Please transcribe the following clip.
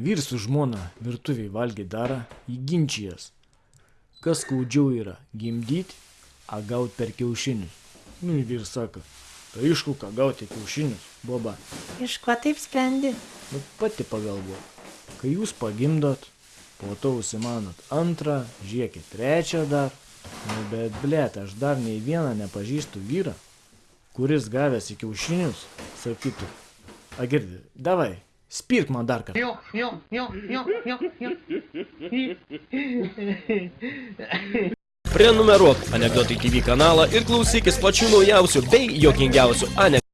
Vyrs su žmona virtuviai valgė darą, įginčijas. Kas skaudžiau yra - gimdyti, a gaut per kiaušinius. Nu, vyrs sako, tai aišku, ką gauti kiaušinius, boba. Iš ko taip sprendi? Nu, pati pagalvok. Kai jūs pagimdot, po to užsimanot antrą, žiūrėkit trečią dar. Nu, bet blėt, aš dar nei vieną nepažįstu vyrą, kuris gavęs į kiaušinius sakytų, agirdi, davai, spirk man dar kartą. Jo, jo, jo, jo, jo, jo. Prenumeruok Anekdotai TV kanalą ir klausykis pačių naujausių bei jokingiausių anekdotų.